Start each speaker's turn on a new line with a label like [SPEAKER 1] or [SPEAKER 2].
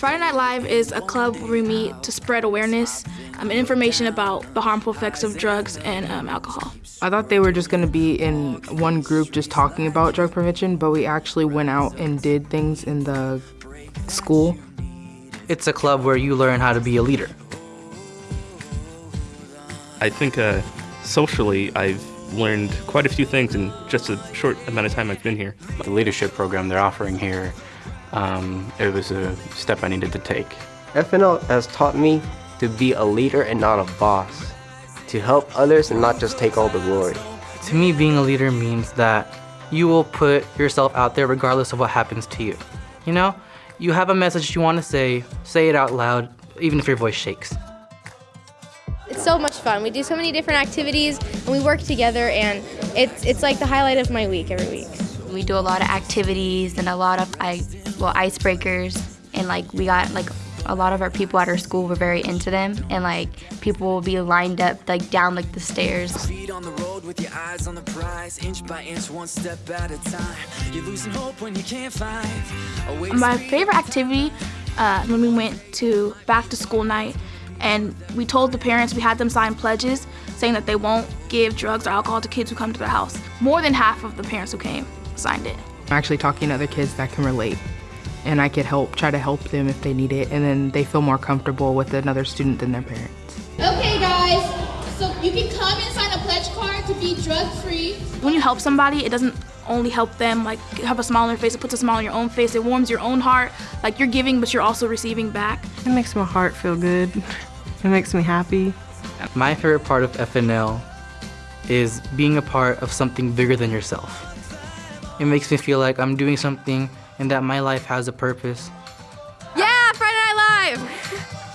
[SPEAKER 1] Friday Night Live is a club where we meet to spread awareness um, and information about the harmful effects of drugs and um, alcohol.
[SPEAKER 2] I thought they were just going to be in one group just talking about drug prevention, but we actually went out and did things in the school.
[SPEAKER 3] It's a club where you learn how to be a leader.
[SPEAKER 4] I think uh, socially I've learned quite a few things in just a short amount of time I've been here.
[SPEAKER 5] The leadership program they're offering here um, it was a step I needed to take.
[SPEAKER 6] FNL has taught me to be a leader and not a boss, to help others and not just take all the glory.
[SPEAKER 3] To me, being a leader means that you will put yourself out there regardless of what happens to you. You know, you have a message you want to say, say it out loud, even if your voice shakes.
[SPEAKER 7] It's so much fun. We do so many different activities and we work together and it's, it's like the highlight of my week every week.
[SPEAKER 8] We do a lot of activities and a lot of I, well, icebreakers and like we got like a lot of our people at our school were very into them and like people will be lined up like down like the stairs. Speed on the road with your eyes on the prize, inch by inch, one step at a time. You're losing hope when you can't
[SPEAKER 1] find My favorite activity uh, when we went to back to school night and we told the parents we had them sign pledges saying that they won't give drugs or alcohol to kids who come to their house. More than half of the parents who came signed it.
[SPEAKER 2] I'm actually talking to other kids that can relate and I could help, try to help them if they need it, and then they feel more comfortable with another student than their parents.
[SPEAKER 9] Okay guys, so you can come and sign a pledge card to be drug-free.
[SPEAKER 1] When you help somebody, it doesn't only help them like have a smile on their face, it puts a smile on your own face, it warms your own heart. Like you're giving, but you're also receiving back.
[SPEAKER 10] It makes my heart feel good. It makes me happy.
[SPEAKER 3] My favorite part of FNL is being a part of something bigger than yourself. It makes me feel like I'm doing something and that my life has a purpose.
[SPEAKER 7] Yeah, Friday Night Live!